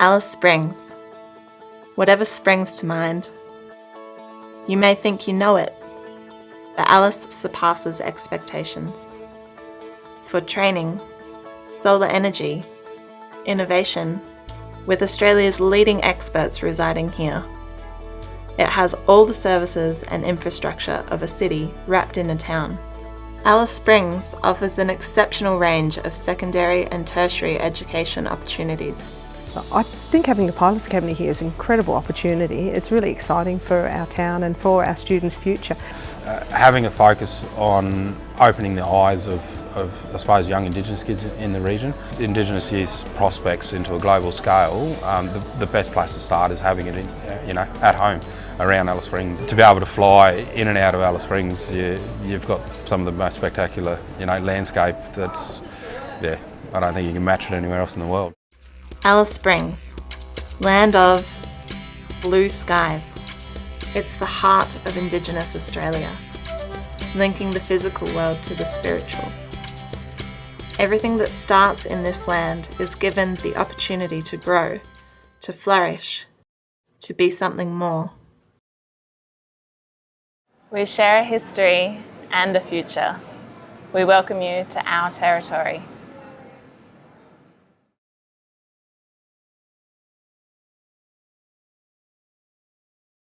Alice Springs. Whatever springs to mind. You may think you know it, but Alice surpasses expectations. For training, solar energy, innovation, with Australia's leading experts residing here. It has all the services and infrastructure of a city wrapped in a town. Alice Springs offers an exceptional range of secondary and tertiary education opportunities. I think having the Pilots Academy here is an incredible opportunity. It's really exciting for our town and for our students' future. Uh, having a focus on opening the eyes of, of, I suppose, young Indigenous kids in the region. Indigenous youth prospects into a global scale, um, the, the, best place to start is having it in, uh, you know, at home around Alice Springs. To be able to fly in and out of Alice Springs, you, you've got some of the most spectacular you know, landscape that's, yeah, I don't think you can match it anywhere else in the world. Alice Springs, land of blue skies. It's the heart of Indigenous Australia, linking the physical world to the spiritual. Everything that starts in this land is given the opportunity to grow, to flourish, to be something more. We share a history and a future. We welcome you to our territory.